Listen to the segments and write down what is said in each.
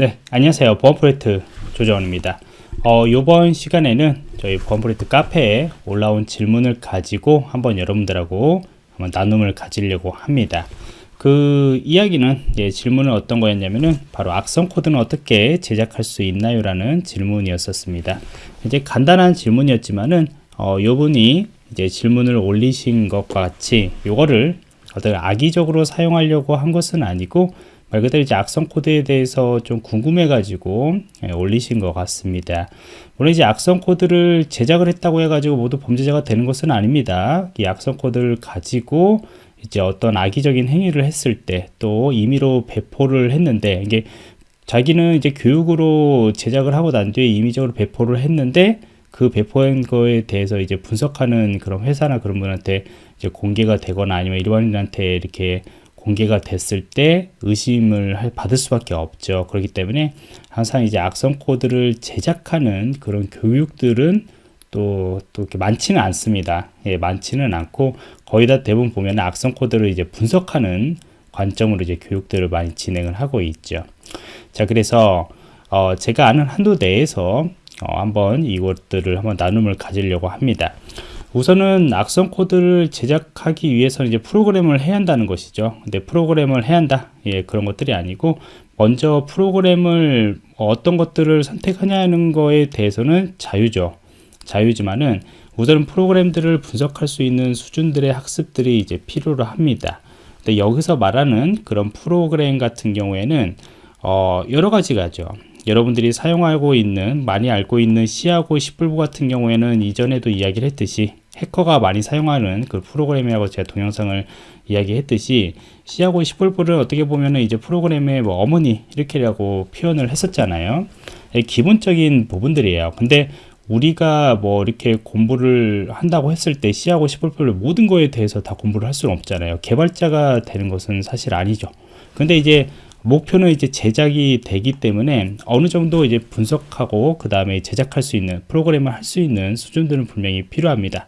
네, 안녕하세요. 보안 프로젝트 조정원입니다. 어, 이번 시간에는 저희 보안 프로젝트 카페에 올라온 질문을 가지고 한번 여러분들하고 한번 나눔을 가지려고 합니다. 그 이야기는 예, 질문은 어떤 거였냐면은 바로 악성 코드는 어떻게 제작할 수 있나요? 라는 질문이었었습니다. 이제 간단한 질문이었지만은 어, 요분이 이제 질문을 올리신 것과 같이 요거를 어떤 악의적으로 사용하려고 한 것은 아니고 말 그대로 이제 악성 코드에 대해서 좀 궁금해 가지고 예, 올리신 것 같습니다. 물론 이제 악성 코드를 제작을 했다고 해 가지고 모두 범죄자가 되는 것은 아닙니다. 이 악성 코드를 가지고 이제 어떤 악의적인 행위를 했을 때 또 임의로 배포를 했는데 이게 자기는 이제 교육으로 제작을 하고 난 뒤에 임의적으로 배포를 했는데 그 배포한 거에 대해서 이제 분석하는 그런 회사나 그런 분한테 이제 공개가 되거나 아니면 일반인한테 이렇게 공개가 됐을 때 의심을 받을 수밖에 없죠. 그렇기 때문에 항상 이제 악성 코드를 제작하는 그런 교육들은 또, 또 이렇게 많지는 않습니다. 예, 많지는 않고 거의 다 대부분 보면 악성 코드를 이제 분석하는 관점으로 이제 교육들을 많이 진행을 하고 있죠. 자, 그래서 어, 제가 아는 한도 내에서 어, 한번 이것들을 한번 나눔을 가지려고 합니다. 우선은 악성 코드를 제작하기 위해서는 이제 프로그램을 해야 한다는 것이죠. 근데 프로그램을 해야 한다. 예, 그런 것들이 아니고 먼저 프로그램을 어떤 것들을 선택하냐는 거에 대해서는 자유죠. 자유지만은 우선은 프로그램들을 분석할 수 있는 수준들의 학습들이 이제 필요로 합니다. 근데 여기서 말하는 그런 프로그램 같은 경우에는 어, 여러 가지가죠. 여러분들이 사용하고 있는 많이 알고 있는 C하고 C++ 같은 경우에는 이전에도 이야기를 했듯이 해커가 많이 사용하는 그 프로그램이라고 제가 동영상을 이야기했듯이 C하고 C++를 어떻게 보면은 이제 프로그램의 뭐 어머니 이렇게라고 표현을 했었잖아요. 기본적인 부분들이에요. 근데 우리가 뭐 이렇게 공부를 한다고 했을 때 C하고 C++를 모든 거에 대해서 다 공부를 할 수는 없잖아요. 개발자가 되는 것은 사실 아니죠. 근데 이제 목표는 이제 제작이 되기 때문에 어느 정도 이제 분석하고 그 다음에 제작할 수 있는 프로그램을 할 수 있는 수준들은 분명히 필요합니다.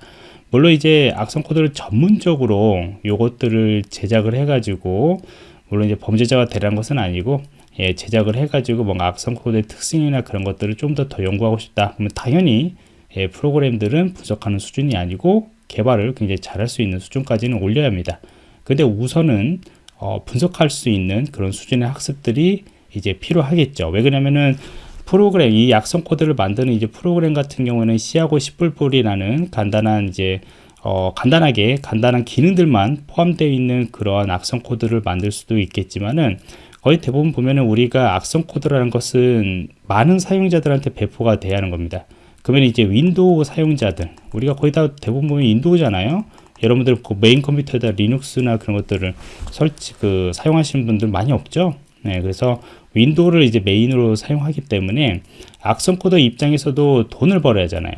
물론 이제 악성 코드를 전문적으로 요것들을 제작을 해가지고 물론 이제 범죄자가 되라는 것은 아니고 예, 제작을 해가지고 뭔가 악성 코드의 특징이나 그런 것들을 좀 더 더 연구하고 싶다. 그러면 당연히 예, 프로그램들은 분석하는 수준이 아니고 개발을 굉장히 잘할 수 있는 수준까지는 올려야 합니다. 근데 우선은 어, 분석할 수 있는 그런 수준의 학습들이 이제 필요하겠죠. 왜 그러냐면은 프로그램 이 악성 코드를 만드는 이제 프로그램 같은 경우는 C하고 C++이라는 간단한 이제 어, 간단하게 간단한 기능들만 포함되어 있는 그러한 악성 코드를 만들 수도 있겠지만은 거의 대부분 보면은 우리가 악성 코드라는 것은 많은 사용자들한테 배포가 돼야 하는 겁니다. 그러면 이제 윈도우 사용자들 우리가 거의 다 대부분 보면 윈도우잖아요. 여러분들 그 메인 컴퓨터에다 리눅스나 그런 것들을 설치 그 사용하시는 분들 많이 없죠. 네, 그래서 윈도우를 이제 메인으로 사용하기 때문에 악성 코드 입장에서도 돈을 벌어야 하잖아요.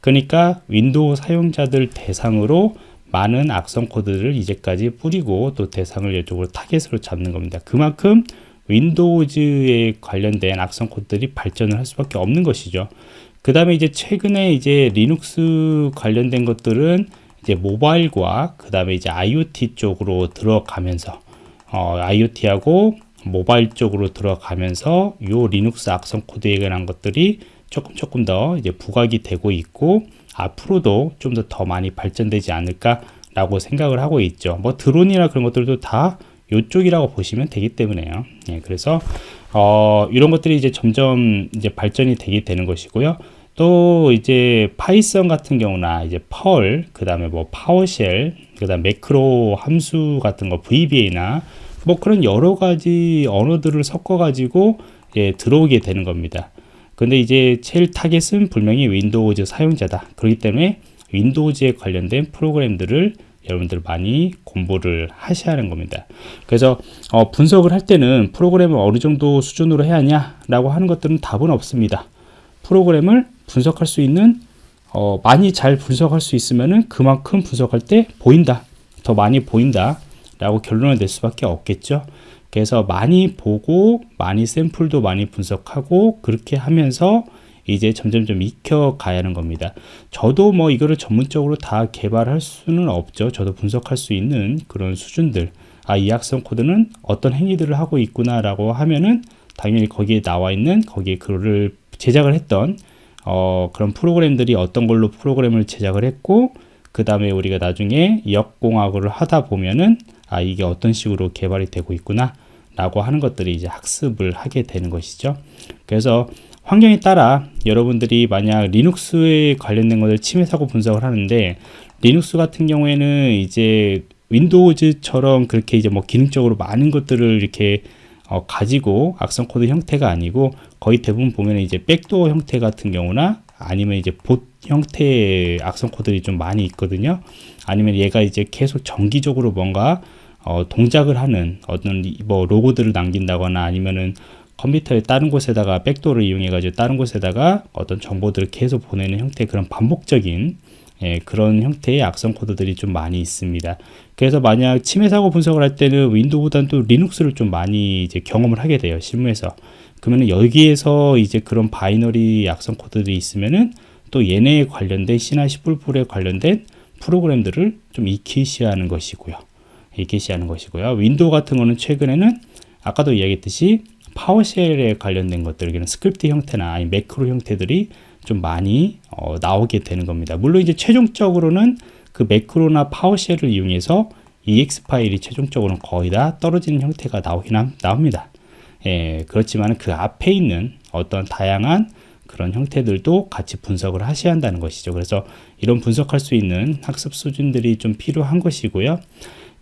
그러니까 윈도우 사용자들 대상으로 많은 악성 코드를 이제까지 뿌리고 또 대상을 이쪽으로 타겟으로 잡는 겁니다. 그만큼 윈도우즈에 관련된 악성 코드들이 발전을 할 수밖에 없는 것이죠. 그 다음에 이제 최근에 이제 리눅스 관련된 것들은 이제 모바일과 그 다음에 이제 IoT 쪽으로 들어가면서 어, IoT하고 모바일 쪽으로 들어가면서 요 리눅스 악성 코드에 관한 것들이 조금 조금 더 이제 부각이 되고 있고 앞으로도 좀 더 더 많이 발전되지 않을까 라고 생각을 하고 있죠. 뭐 드론이나 그런 것들도 다 요쪽이라고 보시면 되기 때문에요. 예, 그래서 어, 이런 것들이 이제 점점 이제 발전이 되게 되는 것이고요 또 이제 파이썬 같은 경우나 이제 Perl, 그 다음에 뭐 PowerShell, 그 다음 매크로 함수 같은 거 VBA나 뭐 그런 여러 가지 언어들을 섞어 가지고 예, 들어오게 되는 겁니다. 근데 이제 제일 타겟은 분명히 윈도우즈 사용자다. 그렇기 때문에 윈도우즈에 관련된 프로그램들을 여러분들 많이 공부를 하셔야 하는 겁니다. 그래서 어, 분석을 할 때는 프로그램을 어느 정도 수준으로 해야 하냐 라고 하는 것들은 답은 없습니다. 프로그램을 분석할 수 있는 어, 많이 잘 분석할 수 있으면은 그만큼 분석할 때 보인다. 더 많이 보인다 라고 결론을 낼 수밖에 없겠죠. 그래서 많이 보고 많이 샘플도 많이 분석하고 그렇게 하면서 이제 점점점 익혀 가야 하는 겁니다. 저도 뭐 이거를 전문적으로 다 개발할 수는 없죠. 저도 분석할 수 있는 그런 수준들. 아, 이 악성 코드는 어떤 행위들을 하고 있구나 라고 하면은 당연히 거기에 나와 있는 거기에 글을 제작을 했던 어, 그런 프로그램들이 어떤 걸로 프로그램을 제작을 했고 그 다음에 우리가 나중에 역공학을 하다 보면은 아 이게 어떤 식으로 개발이 되고 있구나 라고 하는 것들이 이제 학습을 하게 되는 것이죠. 그래서 환경에 따라 여러분들이 만약 리눅스에 관련된 것을 침해 사고 분석을 하는데 리눅스 같은 경우에는 이제 윈도우즈처럼 그렇게 이제 뭐 기능적으로 많은 것들을 이렇게 어, 가지고 악성 코드 형태가 아니고 거의 대부분 보면 이제 백도어 형태 같은 경우나 아니면 이제 봇 형태의 악성 코드들이 좀 많이 있거든요. 아니면 얘가 이제 계속 정기적으로 뭔가 어, 동작을 하는 어떤 뭐 로그들을 남긴다거나 아니면은 컴퓨터의 다른 곳에다가 backdoor를 이용해 가지고 다른 곳에다가 어떤 정보들을 계속 보내는 형태의 그런 반복적인 예, 그런 형태의 악성 코드들이 좀 많이 있습니다. 그래서 만약 침해 사고 분석을 할 때는 윈도우보다는 또 리눅스를 좀 많이 이제 경험을 하게 돼요. 실무에서. 그러면 여기에서 이제 그런 binary 악성 코드들이 있으면은 또 얘네에 관련된 C나 C++에 관련된 프로그램들을 좀 익히셔야 하는 것이고요. 익히셔야 하는 것이고요. 윈도우 같은 거는 최근에는 아까도 이야기했듯이 PowerShell에 관련된 것들, 스크립트 형태나 매크로 형태들이 좀 많이 어, 나오게 되는 겁니다. 물론 이제 최종적으로는 그 매크로나 PowerShell을 이용해서 EXE 파일이 최종적으로는 거의 다 떨어지는 형태가 나오긴 함, 나옵니다. 예, 그렇지만 그 앞에 있는 어떤 다양한 그런 형태들도 같이 분석을 하셔야 한다는 것이죠. 그래서 이런 분석할 수 있는 학습 수준들이 좀 필요한 것이고요.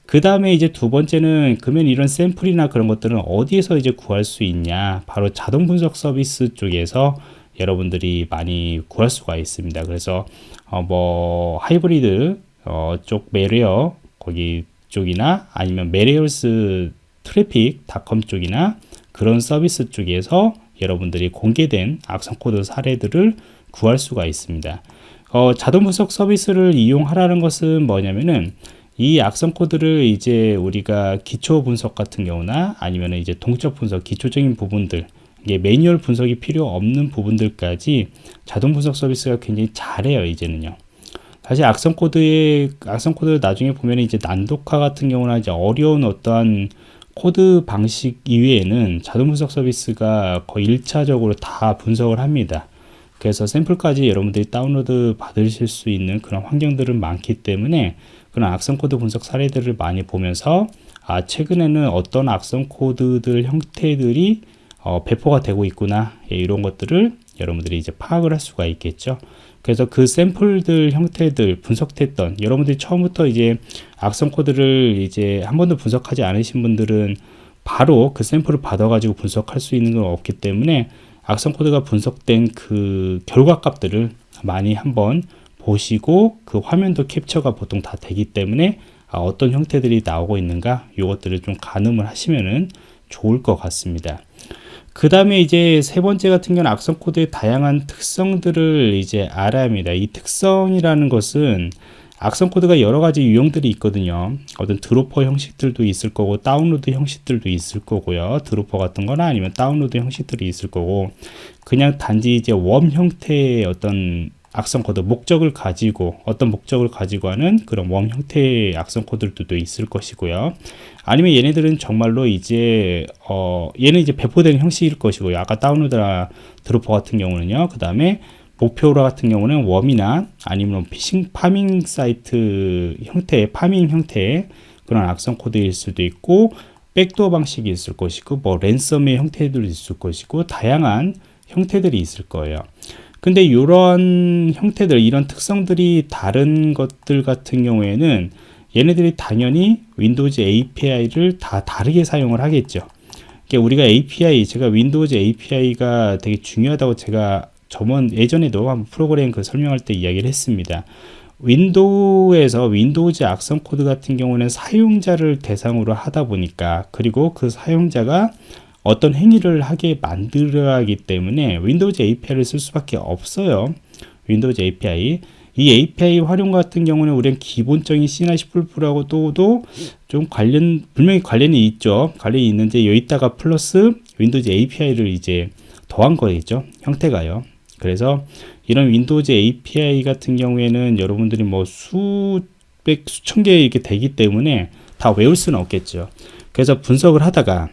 그 다음에 이제 두 번째는 그러면 이런 샘플이나 그런 것들은 어디에서 이제 구할 수 있냐 바로 자동 분석 서비스 쪽에서 여러분들이 많이 구할 수가 있습니다. 그래서 어 뭐 하이브리드 어 쪽 메리어 거기 쪽이나 아니면 메리얼스 트래픽 닷컴 쪽이나 그런 서비스 쪽에서 여러분들이 공개된 악성 코드 사례들을 구할 수가 있습니다. 어, 자동 분석 서비스를 이용하라는 것은 뭐냐면은 이 악성 코드를 이제 우리가 기초 분석 같은 경우나 아니면 이제 동적 분석 기초적인 부분들 이게 매뉴얼 분석이 필요 없는 부분들까지 자동 분석 서비스가 굉장히 잘해요 이제는요. 사실 악성 코드의 악성 코드 나중에 보면 이제 난독화 같은 경우나 이제 어려운 어떠한 코드 방식 이외에는 자동 분석 서비스가 거의 1차적으로 다 분석을 합니다. 그래서 샘플까지 여러분들이 다운로드 받으실 수 있는 그런 환경들은 많기 때문에 그런 악성 코드 분석 사례들을 많이 보면서 아 최근에는 어떤 악성 코드들 형태들이 어, 배포가 되고 있구나 예, 이런 것들을 여러분들이 이제 파악을 할 수가 있겠죠 그래서 그 샘플들 형태들 분석했던 여러분들이 처음부터 이제 악성 코드를 이제 한 번도 분석하지 않으신 분들은 바로 그 샘플을 받아 가지고 분석할 수 있는 건 없기 때문에 악성 코드가 분석된 그 결과 값들을 많이 한번 보시고 그 화면도 캡처가 보통 다 되기 때문에 아, 어떤 형태들이 나오고 있는가 이것들을 좀 가늠을 하시면은 좋을 것 같습니다. 그 다음에 이제 세 번째 같은 경우는 악성 코드의 다양한 특성들을 이제 알아야 합니다. 이 특성이라는 것은 악성 코드가 여러 가지 유형들이 있거든요. 어떤 dropper 형식들도 있을 거고 다운로드 형식들도 있을 거고요. dropper 같은 거나 아니면 다운로드 형식들이 있을 거고 그냥 단지 이제 worm 형태의 어떤 악성 코드 목적을 가지고 어떤 목적을 가지고 하는 그런 worm 형태의 악성 코드들도 있을 것이고요. 아니면 얘네들은 정말로 이제 어 얘는 이제 배포되는 형식일 것이고요. 아까 다운로드나 dropper 같은 경우는요. 그 다음에 목표로 같은 경우는 worm이나 아니면 피싱 pharming 사이트 형태의 pharming 형태의 그런 악성 코드일 수도 있고 backdoor 방식이 있을 것이고 뭐 ransom의 형태들도 있을 것이고 다양한 형태들이 있을 거예요 근데 이런 형태들 이런 특성들이 다른 것들 같은 경우에는 얘네들이 당연히 Windows API를 다 다르게 사용을 하겠죠. 우리가 API 제가 Windows API가 되게 중요하다고 제가 저번 예전에도 한 프로그램 그 설명할 때 이야기를 했습니다. 윈도우에서 Windows 악성 코드 같은 경우는 사용자를 대상으로 하다 보니까 그리고 그 사용자가 어떤 행위를 하게 만들어야 하기 때문에 Windows API를 쓸 수밖에 없어요. Windows API. 이 API 활용 같은 경우는 우리는 기본적인 C나 C++하고도 좀 관련, 분명히 관련이 있죠. 관련이 있는데 여기다가 플러스 Windows API를 이제 더한 거겠죠. 형태가요. 그래서 이런 Windows API 같은 경우에는 여러분들이 뭐 수백, 수천 개 이렇게 되기 때문에 다 외울 수는 없겠죠. 그래서 분석을 하다가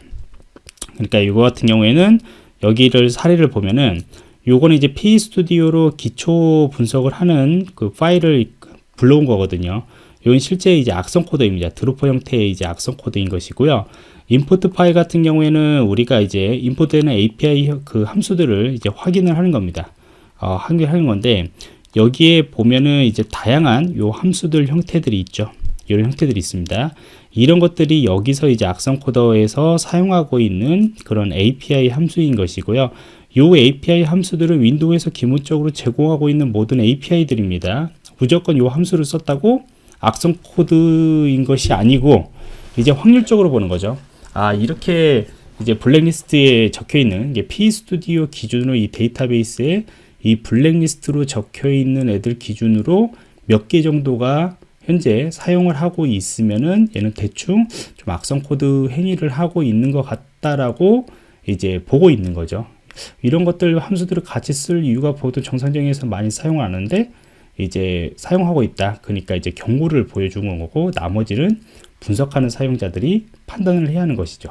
그러니까 이거 같은 경우에는 여기를 사례를 보면은 요거는 이제 PEStudio로 기초 분석을 하는 그 파일을 불러온 거거든요. 이건 실제 이제 악성 코드입니다. dropper 형태의 이제 악성 코드인 것이고요. import 파일 같은 경우에는 우리가 이제 import되는 API 그 함수들을 이제 확인을 하는 겁니다. 어, 확인하는 건데 여기에 보면은 이제 다양한 요 함수들 형태들이 있죠. 이런 형태들이 있습니다. 이런 것들이 여기서 이제 악성 코더에서 사용하고 있는 그런 API 함수인 것이고요. 요 API 함수들은 윈도우에서 기본적으로 제공하고 있는 모든 API들입니다. 무조건 요 함수를 썼다고 악성 코드인 것이 아니고 이제 확률적으로 보는 거죠. 아 이렇게 이제 블랙리스트에 적혀 있는 게 PEStudio 기준으로 이 데이터베이스에 이 블랙리스트로 적혀 있는 애들 기준으로 몇 개 정도가 현재 사용을 하고 있으면은 얘는 대충 좀 악성 코드 행위를 하고 있는 것 같다라고 이제 보고 있는 거죠. 이런 것들 함수들을 같이 쓸 이유가 보통 정상적에서 많이 사용 하는데 이제 사용하고 있다. 그러니까 이제 경고를 보여주는 거고 나머지는 분석하는 사용자들이 판단을 해야 하는 것이죠.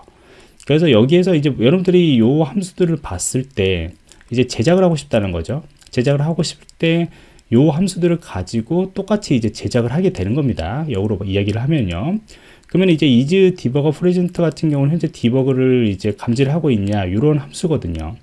그래서 여기에서 이제 여러분들이 이 함수들을 봤을 때 이제 제작을 하고 싶다는 거죠. 제작을 하고 싶을 때 이 함수들을 가지고 똑같이 이제 제작을 하게 되는 겁니다. 역으로 이야기를 하면요. 그러면 이제 IsDebuggerPresent 같은 경우는 현재 debug를 이제 감지를 하고 있냐 이런 함수거든요.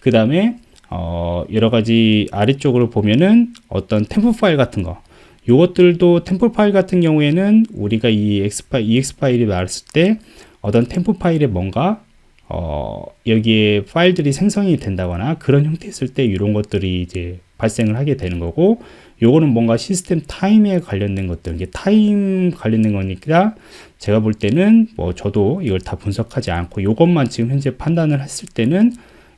그 다음에 어, 여러 가지 아래쪽으로 보면은 어떤 temp 파일 같은 거 이것들도 temp 파일 같은 경우에는 우리가 이 EXE 파일, EXE 파일이 나왔을 때 어떤 temp 파일에 뭔가 어, 여기에 파일들이 생성이 된다거나 그런 형태였을 때 이런 것들이 이제 발생을 하게 되는 거고 요거는 뭔가 시스템 타임에 관련된 것들 이게 타임 관련된 거니까 제가 볼 때는 뭐 저도 이걸 다 분석하지 않고 요것만 지금 현재 판단을 했을 때는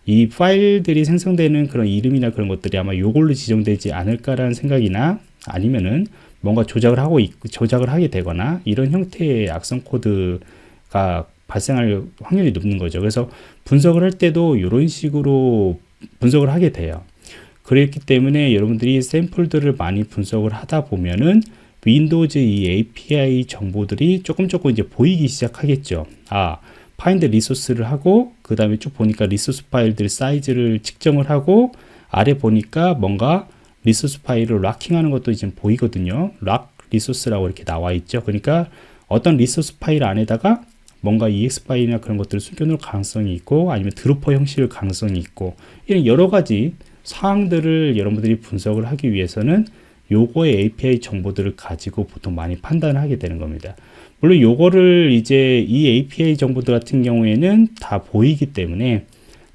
이 파일들이 생성되는 그런 이름이나 그런 것들이 아마 요걸로 지정되지 않을까라는 생각이나 아니면은 뭔가 조작을 하고 있, 조작을 하게 되거나 이런 형태의 악성 코드가 발생할 확률이 높는 거죠. 그래서 분석을 할 때도 이런 식으로 분석을 하게 돼요. 그렇기 때문에 여러분들이 샘플들을 많이 분석을 하다 보면은 Windows 이 API 정보들이 조금 조금 이제 보이기 시작하겠죠. 아, Find Resource를 하고 그 다음에 쭉 보니까 리소스 파일들 사이즈를 측정을 하고 아래 보니까 뭔가 리소스 파일을 locking하는 것도 이제 보이거든요. Lock Resource라고 이렇게 나와 있죠. 그러니까 어떤 리소스 파일 안에다가 뭔가 EXE 파일이나 그런 것들을 숨겨놓을 가능성이 있고 아니면 dropper 형식일 가능성이 있고 이런 여러 가지 사항들을 여러분들이 분석을 하기 위해서는 요거의 API 정보들을 가지고 보통 많이 판단을 하게 되는 겁니다. 물론 요거를 이제 이 API 정보들 같은 경우에는 다 보이기 때문에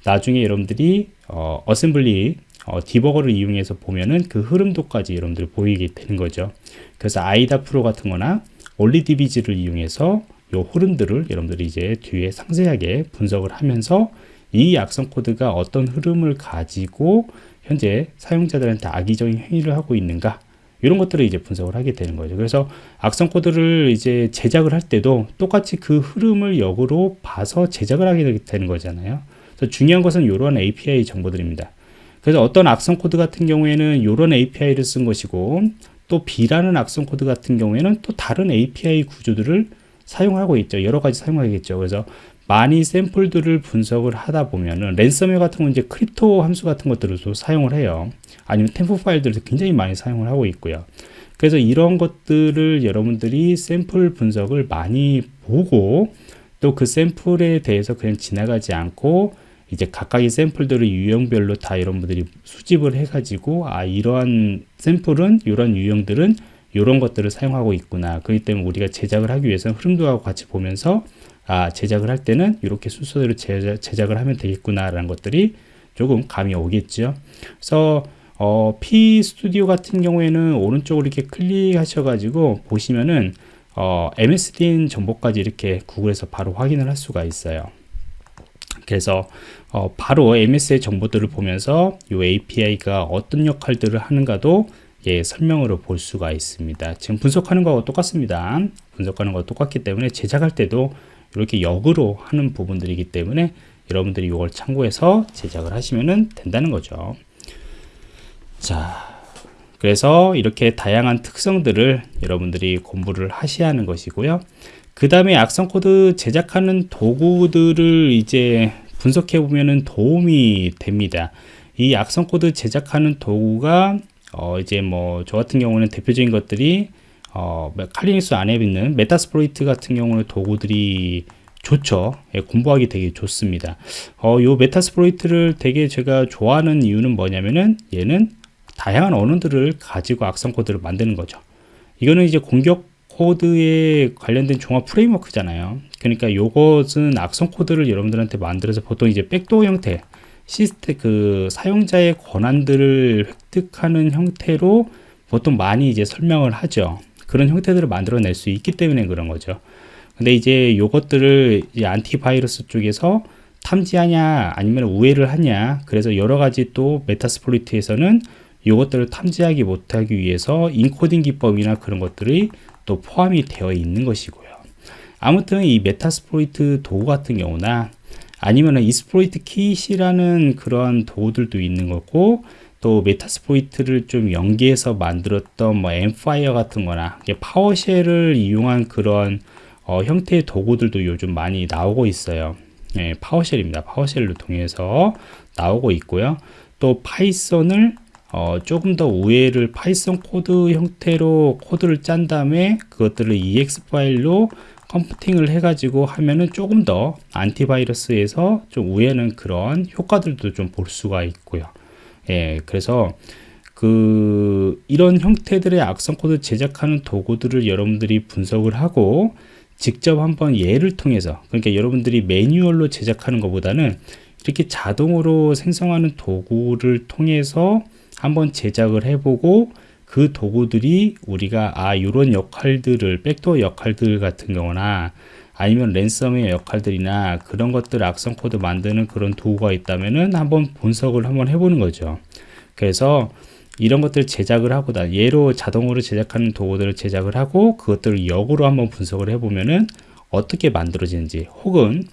나중에 여러분들이 어, 어셈블리 어, 디버거를 이용해서 보면은 그 흐름도까지 여러분들 보이게 되는 거죠. 그래서 IDA Pro 같은 거나 OllyDbg를 이용해서 요 흐름들을 여러분들이 이제 뒤에 상세하게 분석을 하면서 이 악성 코드가 어떤 흐름을 가지고 현재 사용자들한테 악의적인 행위를 하고 있는가 이런 것들을 이제 분석을 하게 되는 거죠. 그래서 악성 코드를 이제 제작을 할 때도 똑같이 그 흐름을 역으로 봐서 제작을 하게 되는 거잖아요. 그래서 중요한 것은 이러한 API 정보들입니다. 그래서 어떤 악성 코드 같은 경우에는 이런 API를 쓴 것이고 또 B라는 악성 코드 같은 경우에는 또 다른 API 구조들을 사용하고 있죠. 여러 가지 사용하겠죠. 그래서 많이 샘플들을 분석을 하다 보면은 랜섬웨어 같은 건 이제 crypto 함수 같은 것들을도 사용을 해요. 아니면 temp 파일들도 굉장히 많이 사용을 하고 있고요. 그래서 이런 것들을 여러분들이 샘플 분석을 많이 보고 또 그 샘플에 대해서 그냥 지나가지 않고 이제 각각의 샘플들을 유형별로 다 여러분들이 수집을 해가지고 아 이러한 샘플은 이런 유형들은 이런 것들을 사용하고 있구나. 그렇기 때문에 우리가 제작을 하기 위해서는 흐름도하고 같이 보면서 아 제작을 할 때는 이렇게 순서대로 제작, 을 하면 되겠구나라는 것들이 조금 감이 오겠죠. 그래서 어, P 스튜디오 같은 경우에는 오른쪽으로 이렇게 클릭하셔가지고 보시면은 어, MSDN 정보까지 이렇게 구글에서 바로 확인을 할 수가 있어요. 그래서 어, 바로 MS의 정보들을 보면서 이 API가 어떤 역할들을 하는가도 예, 설명으로 볼 수가 있습니다. 지금 분석하는 거하고 똑같습니다. 분석하는 거와 똑같기 때문에 제작할 때도 이렇게 역으로 하는 부분들이기 때문에 여러분들이 이걸 참고해서 제작을 하시면 된다는 거죠. 자, 그래서 이렇게 다양한 특성들을 여러분들이 공부를 하셔야 하는 것이고요. 그 다음에 악성 코드 제작하는 도구들을 이제 분석해 보면은 도움이 됩니다. 이 악성 코드 제작하는 도구가 어 이제 뭐 저 같은 경우는 대표적인 것들이 어 Kali Linux 안에 있는 Metasploit 같은 경우는 도구들이 좋죠. 예, 공부하기 되게 좋습니다. 어, 요 Metasploit을 되게 제가 좋아하는 이유는 뭐냐면은 얘는 다양한 언어들을 가지고 악성 코드를 만드는 거죠. 이거는 이제 공격 코드에 관련된 종합 프레임워크잖아요. 그러니까 요것은 악성 코드를 여러분들한테 만들어서 보통 이제 백도어 형태, 시스템 그 사용자의 권한들을 획득하는 형태로 보통 많이 이제 설명을 하죠. 그런 형태들을 만들어낼 수 있기 때문에 그런 거죠. 근데 이제 요것들을 이제 antivirus 쪽에서 탐지하냐 아니면 우회를 하냐 그래서 여러 가지 또 Metasploit에서는 요것들을 탐지하기 못하기 위해서 인코딩 기법이나 그런 것들이 또 포함이 되어 있는 것이고요 아무튼 이 Metasploit 도구 같은 경우나 아니면 exploit kit이라는 그런 도구들도 있는 거고 또 Metasploit을 좀 연계해서 만들었던 뭐 Empire 같은 거나 PowerShell을 이용한 그런 어, 형태의 도구들도 요즘 많이 나오고 있어요. 예, PowerShell입니다. PowerShell을 통해서 나오고 있고요. 또 Python을 어, 조금 더 우회를 Python 코드 형태로 코드를 짠 다음에 그것들을 EXE 파일로 compiling을 해가지고 하면은 조금 더 안티바이러스에서 좀 우회하는 그런 효과들도 좀 볼 수가 있고요. 예, 그래서 그 이런 형태들의 악성 코드 제작하는 도구들을 여러분들이 분석을 하고 직접 한번 예를 통해서 그러니까 여러분들이 매뉴얼로 제작하는 것보다는 이렇게 자동으로 생성하는 도구를 통해서 한번 제작을 해보고 그 도구들이 우리가 아 이런 역할들을 백도어 역할들 같은 경우나 아니면 랜섬웨어 역할들이나 그런 것들 악성 코드 만드는 그런 도구가 있다면은 한번 분석을 한번 해보는 거죠. 그래서 이런 것들 제작을 하고 다 예로 자동으로 제작하는 도구들을 제작을 하고 그것들을 역으로 한번 분석을 해보면은 어떻게 만들어지는지 혹은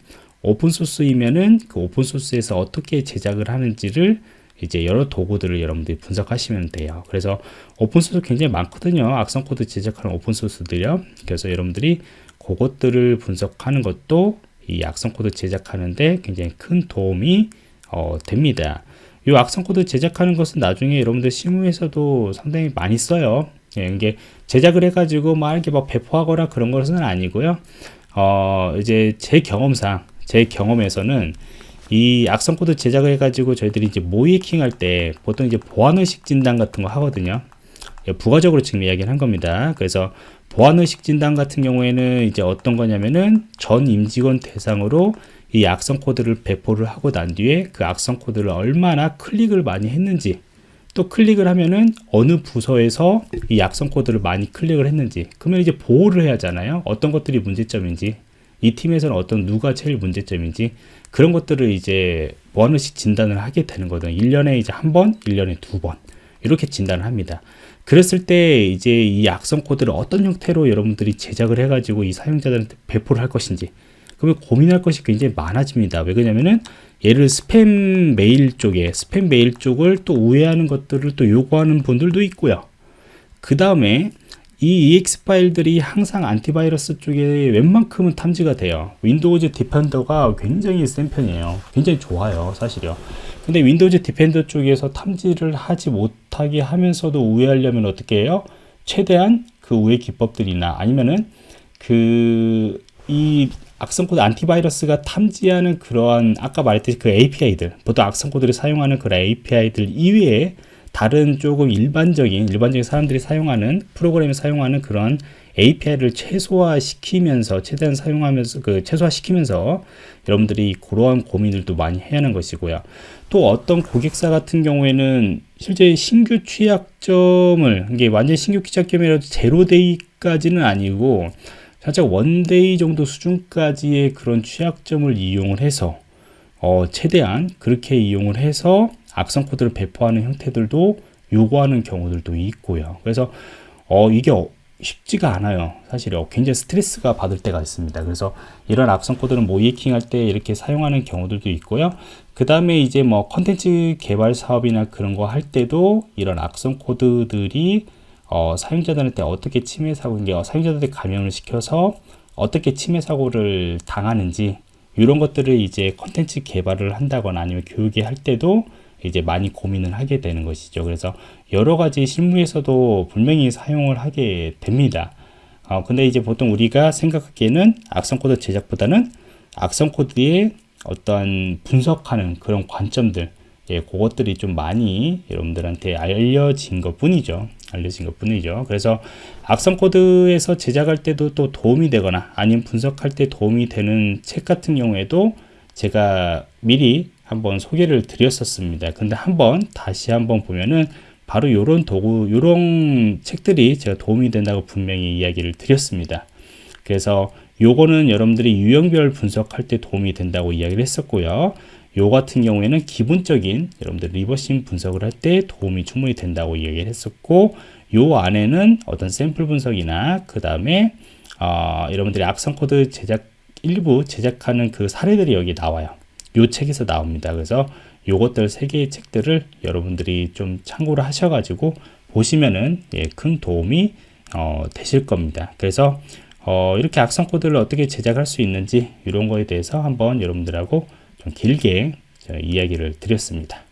오픈소스이면은 그 오픈소스에서 어떻게 제작을 하는지를 이제 여러 도구들을 여러분들이 분석하시면 돼요. 그래서 오픈소스 굉장히 많거든요. 악성 코드 제작하는 오픈소스들이요. 그래서 여러분들이 그것들을 분석하는 것도 이 악성 코드 제작하는데 굉장히 큰 도움이 어, 됩니다. 이 악성 코드 제작하는 것은 나중에 여러분들 실무에서도 상당히 많이 써요. 예, 이게 제작을 해가지고 막 이렇게 막 배포하거나 그런 것은 아니고요. 어, 이제 제 경험상, 제 경험에서는 이 악성 코드 제작을 해가지고 저희들이 이제 모의해킹 할 때 보통 이제 보안 의식 진단 같은 거 하거든요. 예, 부가적으로 지금 이야기를 한 겁니다. 그래서 보안 의식 진단 같은 경우에는 이제 어떤 거냐면은 전 임직원 대상으로 이 악성 코드를 배포를 하고 난 뒤에 그 악성 코드를 얼마나 클릭을 많이 했는지 또 클릭을 하면은 어느 부서에서 이 악성 코드를 많이 클릭을 했는지 그러면 이제 보호를 해야 하잖아요 어떤 것들이 문제점인지 이 팀에서는 어떤 누가 제일 문제점인지 그런 것들을 이제 보안의식 진단을 하게 되는 거든 1년에 이제 한 번, 1년에 두 번 이렇게 진단을 합니다. 그랬을 때 이제 이 악성 코드를 어떤 형태로 여러분들이 제작을 해가지고 이 사용자들한테 배포를 할 것인지 그러면 고민할 것이 굉장히 많아집니다. 왜 그러냐면은 얘를 스팸 메일 쪽에 스팸 메일 쪽을 또 우회하는 것들을 또 요구하는 분들도 있고요. 그 다음에 이 EXE 파일들이 항상 antivirus 쪽에 웬만큼은 탐지가 돼요. Windows Defender가 굉장히 센 편이에요. 굉장히 좋아요, 사실요. 근데 Windows Defender 쪽에서 탐지를 하지 못하게 하면서도 우회하려면 어떻게 해요? 최대한 그 우회 기법들이나 아니면은 그 이 악성 코드 안티바이러스가 탐지하는 그러한 아까 말했듯이 그 API들 보통 악성 코드를 사용하는 그런 API들 이외에 다른 조금 일반적인 일반적인 사람들이 사용하는 프로그램에 사용하는 그런 API를 최소화시키면서 최대한 사용하면서 그 최소화시키면서 여러분들이 그러한 고민들도 많이 해야 하는 것이고요. 또 어떤 고객사 같은 경우에는 실제 신규 취약점을 이게 완전 신규 취약점이라도 제로데이까지는 아니고 살짝 one-day 정도 수준까지의 그런 취약점을 이용을 해서 어, 최대한 그렇게 이용을 해서 악성 코드를 배포하는 형태들도 요구하는 경우들도 있고요. 그래서 어, 이게 쉽지가 않아요. 사실 굉장히 스트레스가 받을 때가 있습니다. 그래서 이런 악성 코드는 모의해킹 할 때 이렇게 사용하는 경우들도 있고요. 그 다음에 이제 뭐 컨텐츠 개발 사업이나 그런 거 할 때도 이런 악성 코드들이 어, 사용자들한테 어떻게 침해 사고 게 사용자들한테 감염을 시켜서 어떻게 침해 사고를 당하는지 이런 것들을 이제 컨텐츠 개발을 한다거나 아니면 교육에 할 때도 이제 많이 고민을 하게 되는 것이죠. 그래서 여러 가지 실무에서도 분명히 사용을 하게 됩니다. 어, 근데 이제 보통 우리가 생각하기에는 악성 코드 제작보다는 악성 코드의 어떠한 분석하는 그런 관점들, 예, 그것들이 좀 많이 여러분들한테 알려진 것 뿐이죠. 알려진 것 뿐이죠. 그래서 악성 코드에서 제작할 때도 또 도움이 되거나 아니면 분석할 때 도움이 되는 책 같은 경우에도 제가 미리 한번 소개를 드렸었습니다. 근데 한번 다시 한번 보면은 바로 이런 도구, 이런 책들이 제가 도움이 된다고 분명히 이야기를 드렸습니다. 그래서 요거는 여러분들이 유형별 분석할 때 도움이 된다고 이야기를 했었고요. 요 같은 경우에는 기본적인 여러분들 reversing 분석을 할 때 도움이 충분히 된다고 이야기를 했었고 요 안에는 어떤 샘플 분석이나 그 다음에 어, 여러분들이 악성 코드 제작 일부 제작하는 그 사례들이 여기 나와요. 요 책에서 나옵니다. 그래서 요것들 세 개의 책들을 여러분들이 좀 참고를 하셔가지고 보시면은 예, 큰 도움이 어, 되실 겁니다. 그래서 어, 이렇게 악성 코드를 어떻게 제작할 수 있는지 이런 거에 대해서 한번 여러분들하고 좀 길게 이야기를 드렸습니다.